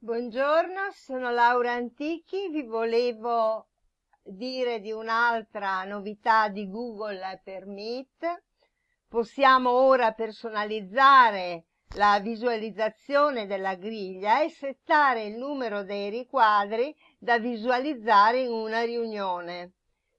Buongiorno, sono Laura Antichi, vi volevo dire di un'altra novità di Google per Meet. Possiamo ora personalizzare la visualizzazione della griglia e settare il numero dei riquadri da visualizzare in una riunione.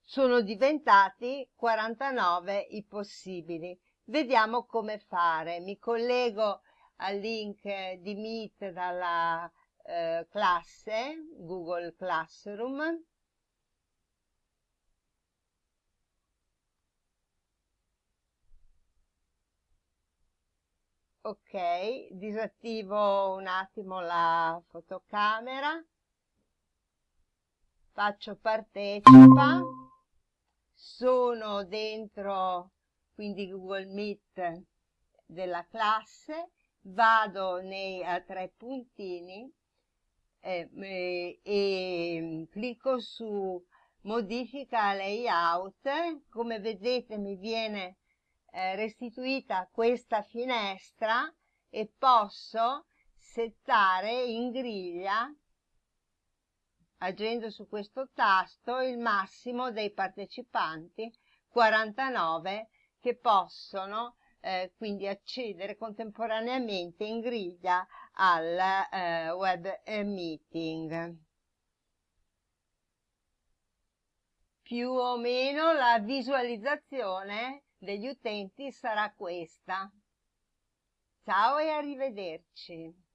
Sono diventati 49 i possibili. Vediamo come fare. Mi collego al link di Meet dalla eh, classe, Google Classroom. Ok, disattivo un attimo la fotocamera, faccio partecipa, sono dentro quindi Google Meet della classe, vado nei a tre puntini eh, eh, e clicco su modifica layout, come vedete mi viene eh, restituita questa finestra e posso settare in griglia agendo su questo tasto il massimo dei partecipanti 49 che possono eh, quindi accedere contemporaneamente in griglia al eh, web meeting. Più o meno la visualizzazione degli utenti sarà questa. Ciao e arrivederci.